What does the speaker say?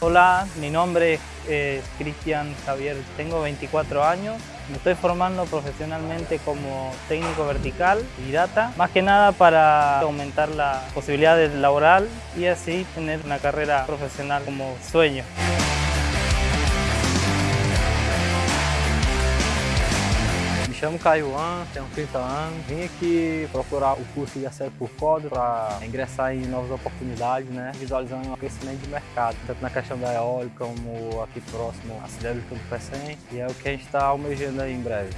Hola, mi nombre es Cristian Javier, tengo 24 años. Me estoy formando profesionalmente como técnico vertical y data, más que nada para aumentar la posibilidad laboral y así tener una carrera profesional como sueño. Chamo Caio Juan, tenho 30 anos. Vim aqui procurar o curso de acesso por código para ingressar em novas oportunidades, né? visualizando o crescimento de mercado, tanto na questão da eólica como aqui próximo a siderúrgica do PECEM, e é o que a gente está almejando aí em breve.